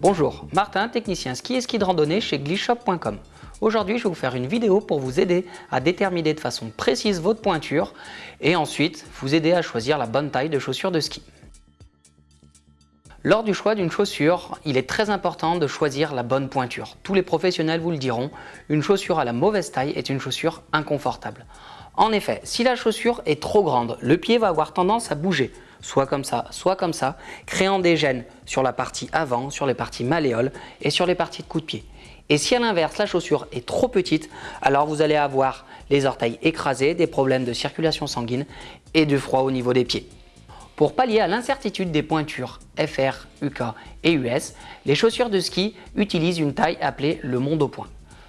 Bonjour, Martin, technicien ski et ski de randonnée chez glishop.com. Aujourd'hui, je vais vous faire une vidéo pour vous aider à déterminer de façon précise votre pointure et ensuite vous aider à choisir la bonne taille de chaussures de ski. Lors du choix d'une chaussure, il est très important de choisir la bonne pointure. Tous les professionnels vous le diront, une chaussure à la mauvaise taille est une chaussure inconfortable. En effet, si la chaussure est trop grande, le pied va avoir tendance à bouger, soit comme ça, soit comme ça, créant des gènes sur la partie avant, sur les parties malléoles et sur les parties de coup de pied. Et si à l'inverse, la chaussure est trop petite, alors vous allez avoir les orteils écrasés, des problèmes de circulation sanguine et du froid au niveau des pieds. Pour pallier à l'incertitude des pointures FR, UK et US, les chaussures de ski utilisent une taille appelée le monde au point.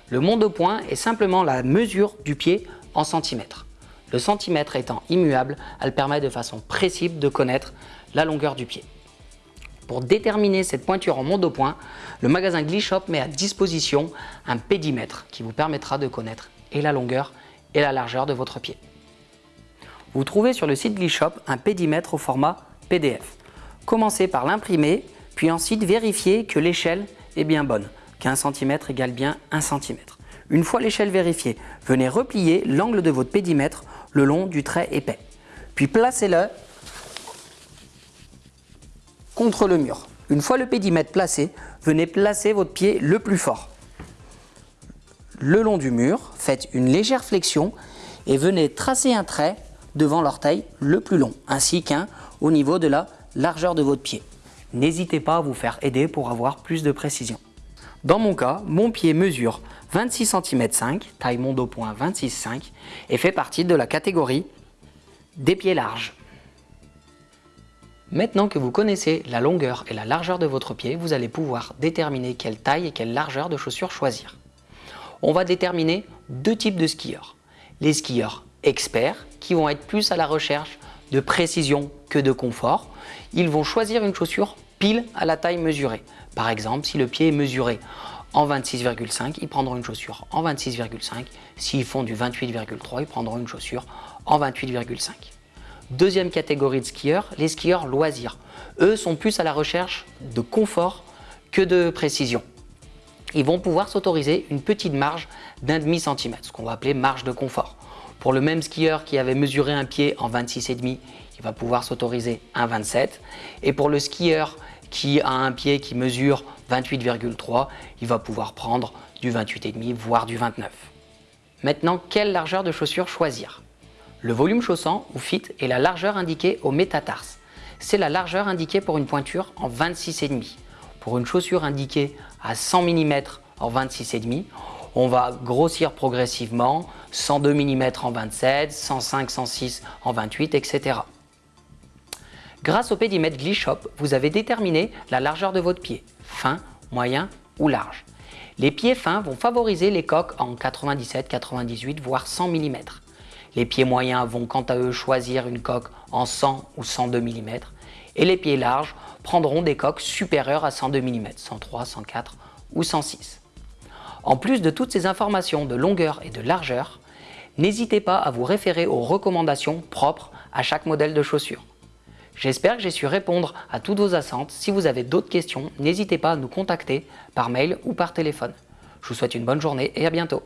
Le monde au point est simplement la mesure du pied en centimètres. Le centimètre étant immuable, elle permet de façon précise de connaître la longueur du pied. Pour déterminer cette pointure en monde au point, le magasin Glishop met à disposition un pédimètre qui vous permettra de connaître et la longueur et la largeur de votre pied. Vous trouvez sur le site Glishop un pédimètre au format PDF. Commencez par l'imprimer, puis ensuite vérifiez que l'échelle est bien bonne, qu'un centimètre égale bien 1 cm. Une fois l'échelle vérifiée, venez replier l'angle de votre pédimètre le long du trait épais. Puis placez-le contre le mur. Une fois le pédimètre placé, venez placer votre pied le plus fort. Le long du mur, faites une légère flexion et venez tracer un trait devant l'orteil le plus long, ainsi qu'un au niveau de la largeur de votre pied. N'hésitez pas à vous faire aider pour avoir plus de précision. Dans mon cas, mon pied mesure 26 cm 5, taille monde au point 26,5 et fait partie de la catégorie des pieds larges. Maintenant que vous connaissez la longueur et la largeur de votre pied, vous allez pouvoir déterminer quelle taille et quelle largeur de chaussures choisir. On va déterminer deux types de skieurs. Les skieurs experts qui vont être plus à la recherche de précision que de confort. Ils vont choisir une chaussure pile à la taille mesurée. Par exemple, si le pied est mesuré en 26,5, ils prendront une chaussure en 26,5. S'ils font du 28,3, ils prendront une chaussure en 28,5. Deuxième catégorie de skieurs, les skieurs loisirs. Eux sont plus à la recherche de confort que de précision. Ils vont pouvoir s'autoriser une petite marge d'un demi centimètre, ce qu'on va appeler marge de confort. Pour le même skieur qui avait mesuré un pied en 26,5, il va pouvoir s'autoriser un 27. Et pour le skieur qui a un pied qui mesure 28,3, il va pouvoir prendre du 28,5 voire du 29. Maintenant, quelle largeur de chaussure choisir? Le volume chaussant ou fit est la largeur indiquée au métatarse. C'est la largeur indiquée pour une pointure en 26,5. Pour une chaussure indiquée à 100 mm en 26,5, on va grossir progressivement 102 mm en 27, 105, 106 en 28, etc. Grâce au pédimètre Glishop, vous avez déterminé la largeur de votre pied, fin, moyen ou large. Les pieds fins vont favoriser les coques en 97, 98 voire 100 mm. Les pieds moyens vont quant à eux choisir une coque en 100 ou 102 mm et les pieds larges prendront des coques supérieures à 102 mm, 103, 104 ou 106. En plus de toutes ces informations de longueur et de largeur, n'hésitez pas à vous référer aux recommandations propres à chaque modèle de chaussure. J'espère que j'ai su répondre à toutes vos attentes. Si vous avez d'autres questions, n'hésitez pas à nous contacter par mail ou par téléphone. Je vous souhaite une bonne journée et à bientôt.